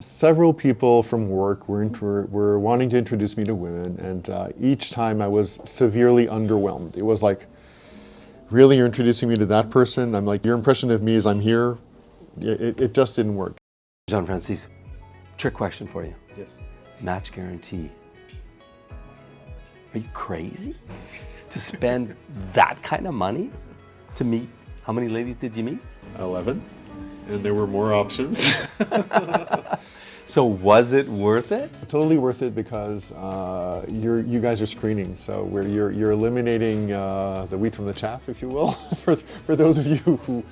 Several people from work were, were, were wanting to introduce me to women, and uh, each time I was severely underwhelmed. It was like, really, you're introducing me to that person? I'm like, your impression of me is I'm here? It, it just didn't work. Jean Francis, trick question for you. Yes. Match guarantee. Are you crazy to spend that kind of money to meet? How many ladies did you meet? 11. And there were more options. so was it worth it? Totally worth it because uh, you're, you guys are screening. So where you're, you're eliminating uh, the wheat from the chaff, if you will, for, for those of you who,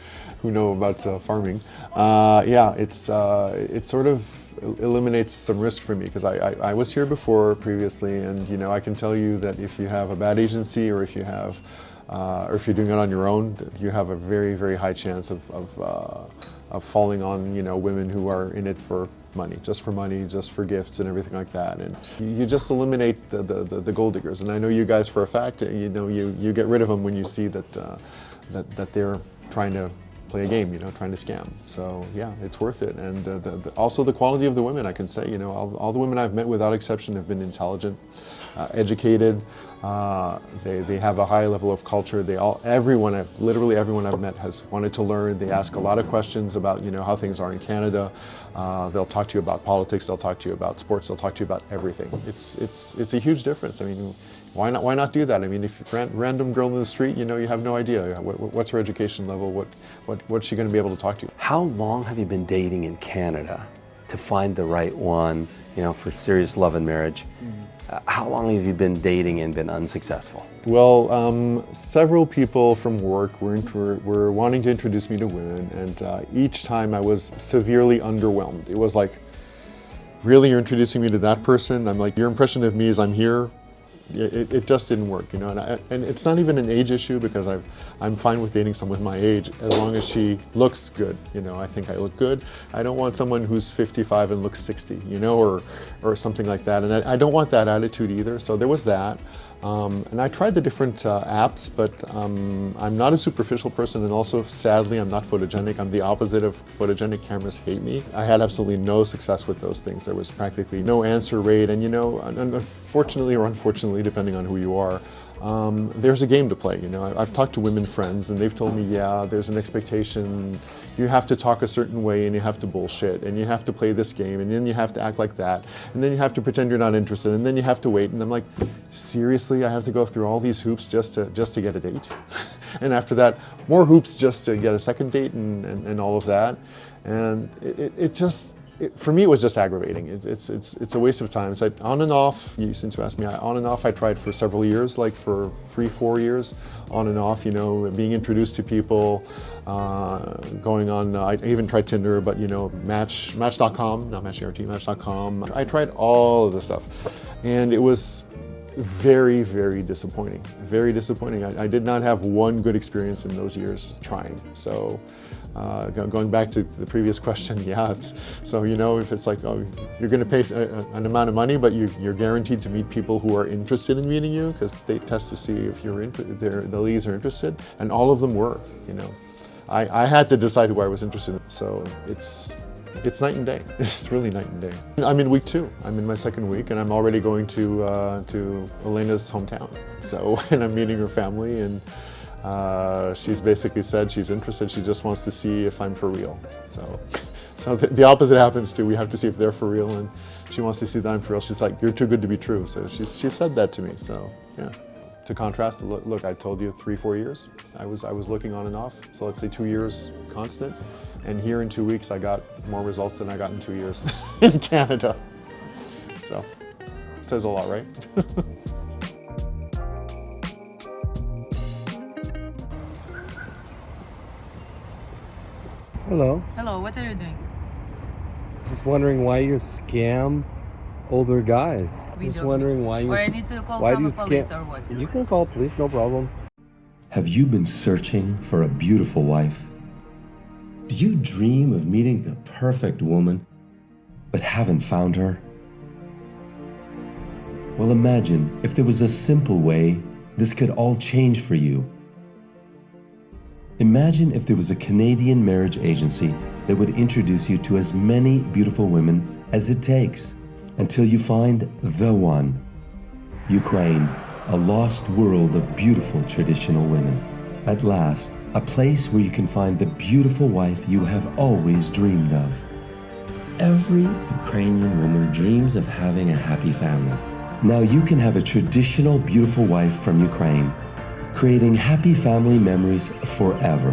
who know about uh, farming. Uh, yeah, it's, uh, it's sort of eliminates some risk for me because I, I, I, was here before previously and you know I can tell you that if you have a bad agency or if you have uh, or if you're doing it on your own you have a very very high chance of, of uh, of falling on you know women who are in it for money, just for money, just for gifts and everything like that. And you just eliminate the, the, the, the gold diggers. And I know you guys for a fact, you know, you, you get rid of them when you see that, uh, that, that they're trying to play a game, you know, trying to scam. So yeah, it's worth it. And uh, the, the, also the quality of the women, I can say, you know, all, all, the women I've met without exception have been intelligent, uh, educated. Uh, they, they have a high level of culture. They all, everyone, I've, literally everyone I've met has wanted to learn. They ask a lot of questions about, you know, how things are in Canada. Uh, they'll talk to you about politics. They'll talk to you about sports. They'll talk to you about everything. It's, it's, it's a huge difference. I mean, why not, why not do that? I mean, if ran, random girl in the street, you know, you have no idea what, what's her education level, what, what, what's she going to be able to talk to you. How long have you been dating in Canada to find the right one, you know, for serious love and marriage? Mm -hmm. uh, how long have you been dating and been unsuccessful? Well, um, several people from work were, were, were, wanting to introduce me to women, and uh, each time I was severely underwhelmed. It was like, really, you're introducing me to that person? I'm like, your impression of me is I'm here, it, it, just didn't work, you know, and, I, and, it's not even an age issue because i am fine with dating someone my age as long as she looks good, you know, I think I look good. I don't want someone who's 55 and looks 60, you know, or, or something like that, and I, I don't want that attitude either, so there was that. Um, and I tried the different uh, apps, but um, I'm not a superficial person and also, sadly, I'm not photogenic. I'm the opposite of photogenic. Cameras hate me. I had absolutely no success with those things. There was practically no answer rate, and you know, unfortunately or unfortunately, depending on who you are, um, there's a game to play. You know, I've talked to women friends and they've told me, yeah, there's an expectation. You have to talk a certain way and you have to bullshit and you have to play this game and then you have to act like that and then you have to pretend you're not interested and then you have to wait. And I'm like, seriously, I have to go through all these hoops just to just to get a date. and after that, more hoops just to get a second date and, and, and all of that. And it, it just it, for me, it was just aggravating. It, it's, it's, it's a waste of time. So I, on and off, you, since you asked me, I, on and off, I tried for several years, like for three, four years, on and off, you know, being introduced to people, uh, going on, uh, I even tried Tinder, but you know, Match, Match.com, not Match.rt, Match.com. I tried all of this stuff. And it was very, very disappointing. Very disappointing. I, I, did not have one good experience in those years trying. So uh, going back to the previous question, yeah, so you know if it's like, oh, you're going to pay a, an amount of money, but you, are guaranteed to meet people who are interested in meeting you because they test to see if you're the leads are interested, and all of them were, you know. I, I had to decide who I was interested in, so it's it's night and day. It's really night and day. I'm in week two. I'm in my second week, and I'm already going to uh, to Elena's hometown. So, and I'm meeting her family, and uh, she's basically said she's interested. She just wants to see if I'm for real. So, so the, the, opposite happens too. We have to see if they're for real, and she wants to see that I'm for real. She's like, "You're too good to be true." So she's she said that to me. So yeah. To contrast, look, look, I told you three, four years. I was I was looking on and off. So let's say two years constant. And here in two weeks, I got more results than I got in two years in Canada. So, it says a lot, right? Hello. Hello, what are you doing? Just wondering why you scam older guys. We Just wondering why you. Or I need to call why do you police or what? You can call police, no problem. Have you been searching for a beautiful wife? Do you dream of meeting the perfect woman, but haven't found her? Well, imagine if there was a simple way this could all change for you. Imagine if there was a Canadian marriage agency that would introduce you to as many beautiful women as it takes until you find the one. Ukraine, a lost world of beautiful traditional women. At last, a place where you can find the beautiful wife you have always dreamed of. Every Ukrainian woman dreams of having a happy family. Now you can have a traditional beautiful wife from Ukraine, creating happy family memories forever.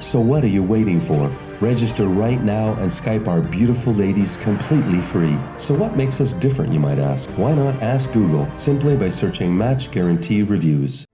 So what are you waiting for? Register right now and Skype our beautiful ladies completely free. So what makes us different, you might ask? Why not ask Google simply by searching Match Guarantee Reviews?